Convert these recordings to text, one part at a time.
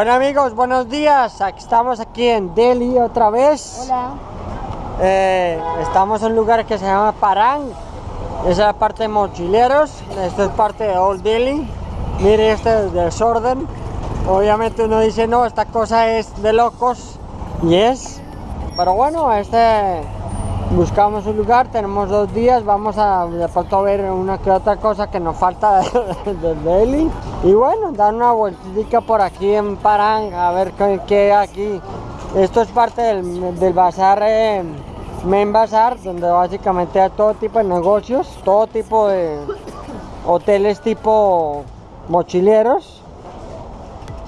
Bueno amigos, buenos días. Aquí estamos aquí en Delhi otra vez. Hola. Eh, estamos en un lugar que se llama Parang. Esa es la parte de mochileros. Esto es parte de Old Delhi. Mire este desorden. Obviamente uno dice, no, esta cosa es de locos. Y es. Pero bueno, este buscamos un lugar, tenemos dos días, vamos a de pronto ver una que otra cosa que nos falta de, de Delhi. Y bueno, dar una vueltita por aquí en Parang, a ver qué, qué hay aquí. Esto es parte del, del bazar, eh, Main Bazar, donde básicamente hay todo tipo de negocios, todo tipo de hoteles tipo mochileros.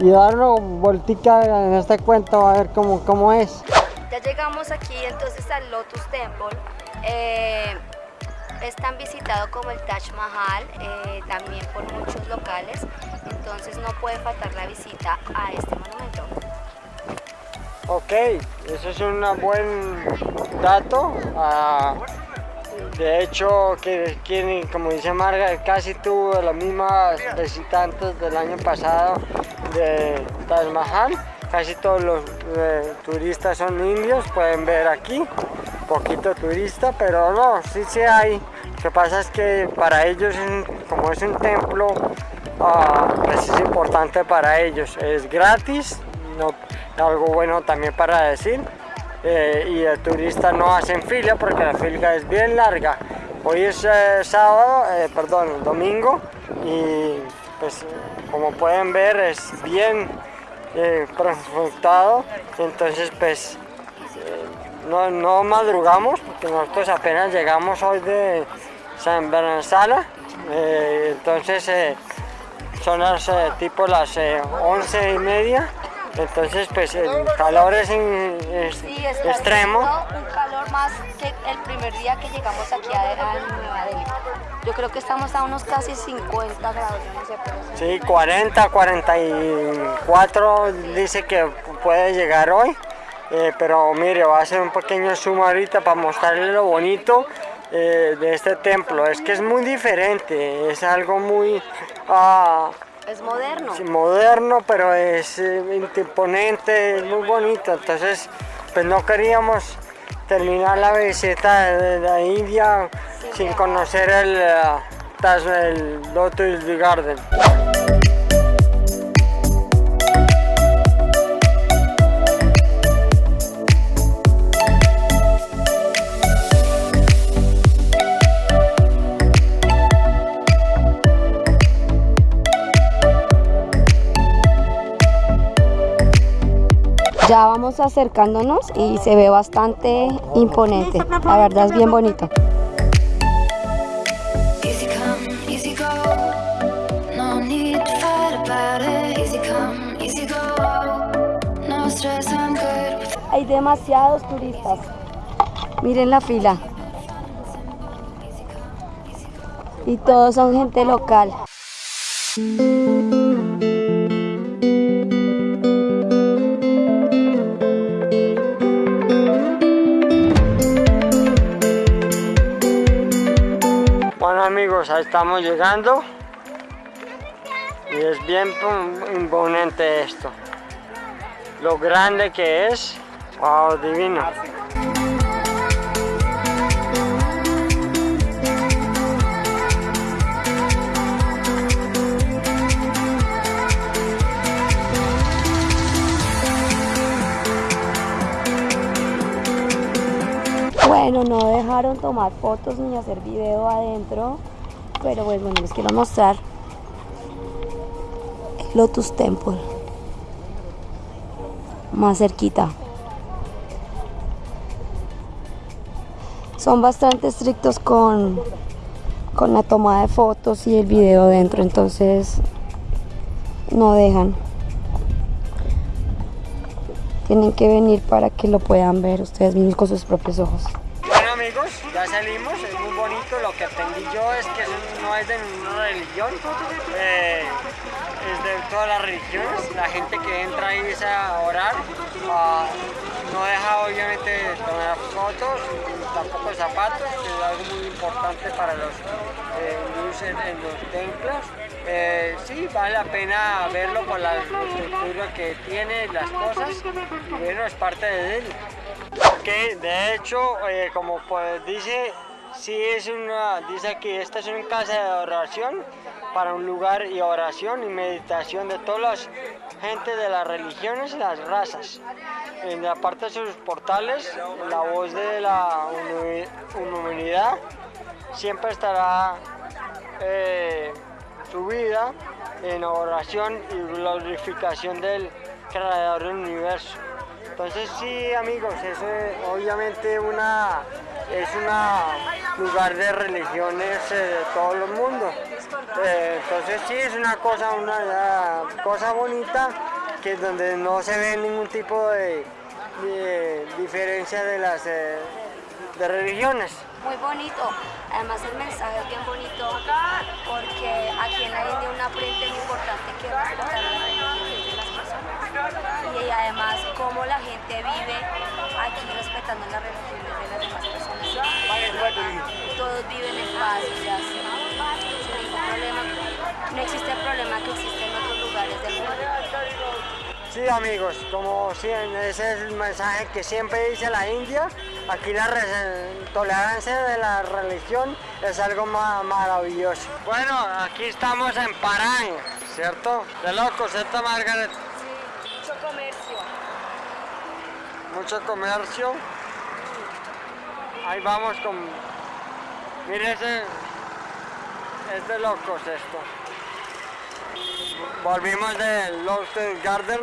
Y dar una vueltica en este cuento a ver cómo, cómo es. Ya llegamos aquí entonces al Lotus Temple. Eh, es tan visitado como el Taj Mahal, eh, también por muchos locales, entonces no puede faltar la visita a este monumento. Ok, eso es un buen dato. Ah, de hecho, que, como dice Marga, casi tuvo las mismas visitantes del año pasado de Taj Mahal. Casi todos los eh, turistas son indios, pueden ver aquí, poquito turista, pero no, sí sí hay. Lo que pasa es que para ellos, como es un templo, uh, pues es importante para ellos. Es gratis, no, algo bueno también para decir. Eh, y el turista no hacen fila porque la fila es bien larga. Hoy es eh, sábado, perdón, domingo y pues como pueden ver es bien eh, entonces pues no, no, madrugamos porque nosotros apenas llegamos hoy de San Bernasala, entonces son las tipo las once y media. Entonces, pues el calor es, sí, extremo. Más que el primer día que llegamos aquí a, a Nueva Delhi. Yo creo que estamos a unos casi 50 grados, no sé, pero Sí, 40, 44 dice que puede llegar hoy. Eh, pero mire, va a hacer un pequeño zoom ahorita para mostrarle lo bonito eh, de este templo. Es que es muy diferente, es algo muy... Uh, es moderno. Sí, moderno, pero es eh, imponente, es muy bonito. Entonces, pues no queríamos terminar la visita de la India sin conocer el, uh, el Lotus Garden. Ya vamos acercándonos y se ve bastante imponente. La verdad es bien bonito. Hay demasiados turistas. Miren la fila. Y todos son gente local. Ahí estamos llegando. Y es bien imponente esto. Lo grande que es. Wow divino. Bueno, no dejaron tomar fotos ni hacer video adentro, pero bueno, les quiero mostrar el Lotus Temple más cerquita. Son bastante estrictos con, con la toma de fotos y el video dentro, entonces no dejan. Tienen que venir para que lo puedan ver ustedes mismos con sus propios ojos. Ya salimos, es muy bonito, lo que aprendí yo es que no es de ninguna religión, eh, es de todas las religiones, la gente que entra ahí es a orar, no deja obviamente tomar fotos, tampoco zapatos, es algo muy importante para los eh, en, los templos. Eh, sí, vale la pena verlo por la estructura que tiene, las cosas, y bueno, es parte de él. De hecho, eh, como pues dice, sí es una, dice aquí, esta es una casa de oración para un lugar y oración y meditación de todas las gente de las religiones y las razas. En la parte de sus portales, la voz de la humanidad siempre estará eh, subida en oración y glorificación del creador del universo. Entonces sí amigos, es obviamente una, es un lugar de religiones eh, de todo el mundo. Eh, entonces sí es una cosa, una cosa bonita que donde no se ve ningún tipo de, diferencia de las eh, de religiones. Muy bonito, además el mensaje es bien bonito porque aquí en la India una frente muy importante que respetar las personas y además cómo la gente vive aquí respetando las religiones de las demás personas. Todos viven en paz, ya no existe el problema que existe en otros lugares del mundo. Sí amigos, como ese es el mensaje que siempre dice la India, aquí la tolerancia de la religión es algo maravilloso. Bueno, aquí estamos en Parán, ¿cierto? De loco, ¿cierto Margaret? Sí, mucho comercio. Mucho comercio. Ahí vamos con... Mire ese... Es de locos esto. Volvimos del Lotus Garden,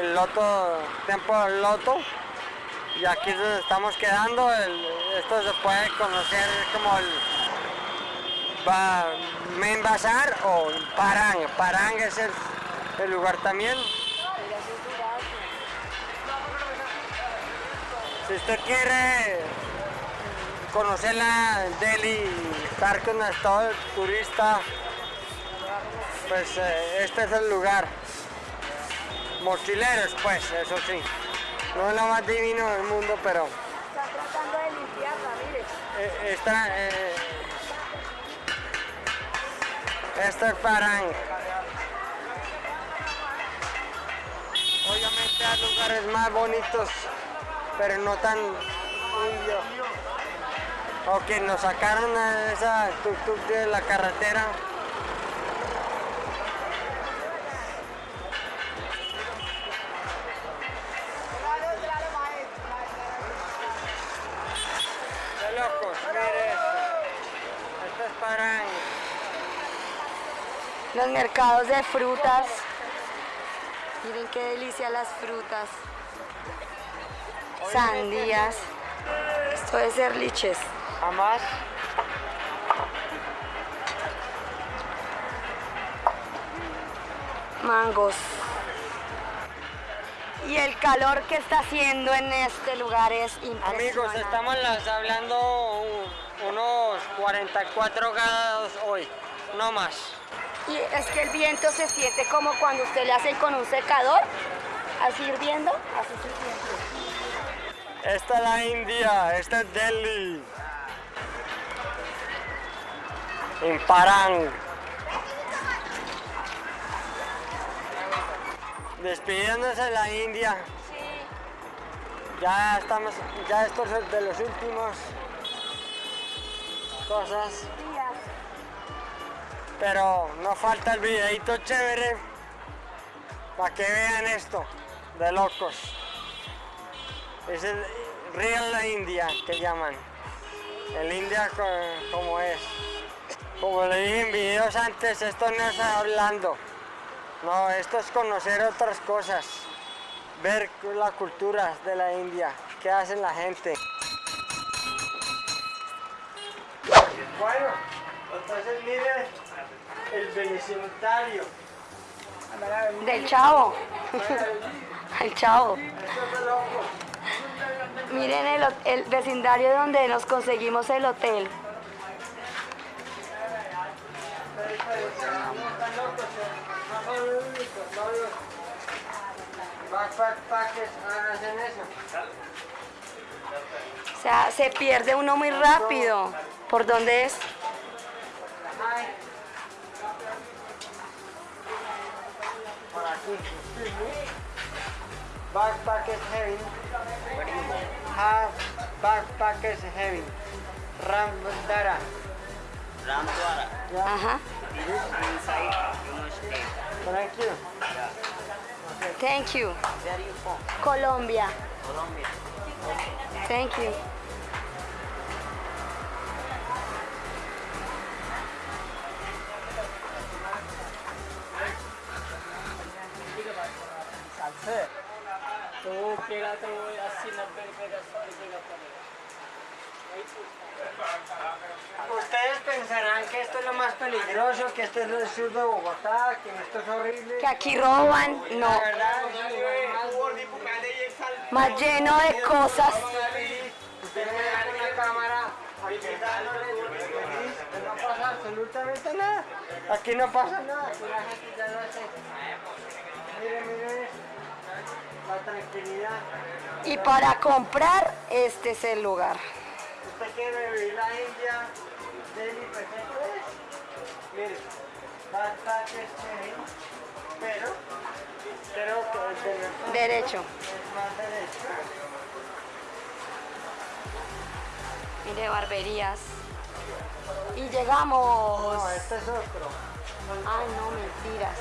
el loto, tiempo del loto. Y aquí nos estamos quedando. esto se puede conocer como el Main o Parang. Parang es el, lugar también. Si usted quiere conocer la Delhi, estar con el turista pues eh, este es el lugar. Mochileros, pues, eso sí. No es lo más divino del mundo, pero... Está tratando de limpiarla, mire. Eh, esta, eh, esto es Parang. Obviamente hay lugares más bonitos, pero no tan indio. Ok, nos sacaron a esa tuk-tuk de la carretera. Los mercados de frutas. Miren qué delicia las frutas. Sandías. Esto es ser liches. Jamás. Mangos. Y el calor que está haciendo en este lugar es impresionante. Amigos, estamos hablando unos 44 grados hoy, no más. Y es que el viento se siente como cuando usted le hace con un secador, así hirviendo, así se siente. Esta es la India, esta es Delhi. En Parang. Despidiéndose de la India. Sí. Ya estamos, ya estos es de los últimos cosas. Pero no falta el videito chévere para que vean esto de locos. Es el Real India que llaman. El India como es. Como le dije en videos antes, esto no es hablando. No, esto es conocer otras cosas. Ver la cultura de la India, qué hacen la gente. Bueno, entonces miren el beneficiario. Del chavo. el chavo. Miren el, vecindario donde nos conseguimos el hotel. O sea, se pierde uno muy rápido. ¿Por dónde es? Por aquí. Backpackers. Ha, backpackers heavy. Ramdara. Ramdwara. Yeah. Uh-huh. Ajá. Inside Union State. Thank you. Yeah. Thank you. Where are you from? Colombia. Colombia. Thank you. Pensarán que esto es lo más peligroso, que este es el sur de Bogotá, que esto es horrible. Que aquí roban. No. La verdad más lleno de cosas. Usted me da con la cámara aquí feliz, no pasa absolutamente nada. Aquí no pasa nada, aquí la gente ya lo hace. Miren, miren esto. La tranquilidad. Y para comprar, este es el lugar. ¿Usted quiere vivir la India? Delhi perfecto es. Mire, backpack es chévere, pero creo que el de nosotros Derecho. es más derecho. Mire, barberías. Y llegamos. No, este es otro. Ay, no, mentiras.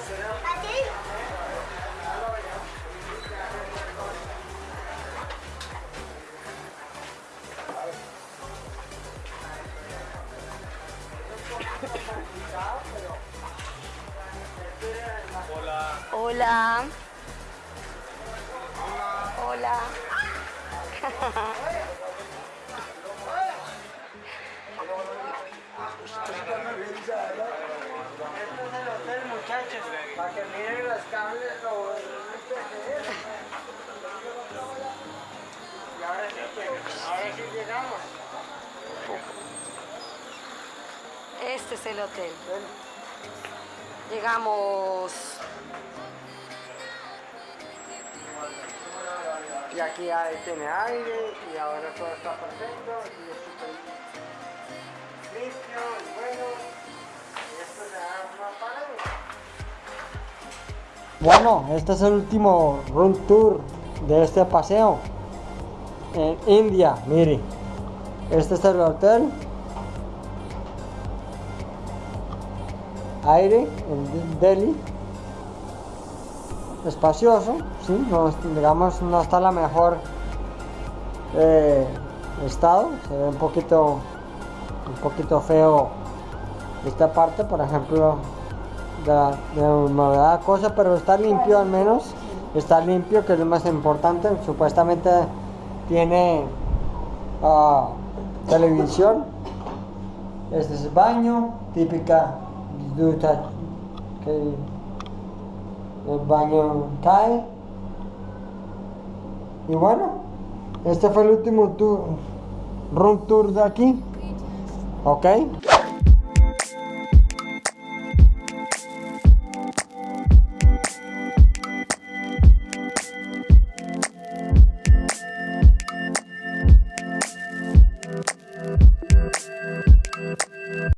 Hola. Este es el hotel, muchachos, para que miren los cables, es. Y ahora sí, ahora sí llegamos. Este es el hotel. Llegamos. Y aquí ahí tiene aire y ahora todo está perfecto y es súper limpio y bueno. Y esto se da una pared. Bueno, este es el último room tour de este paseo en India. Mire, este es el hotel. Aire en Delhi espacioso, sí, digamos no está en la mejor eh, estado, se ve un poquito, un poquito feo esta parte, por ejemplo, de, de cosa, pero está limpio al menos, está limpio, que es lo más importante, supuestamente tiene ah, televisión, este es el baño, típica ducha que el baño cae. Y bueno, este fue el último tour, room tour de aquí. ¿Ok?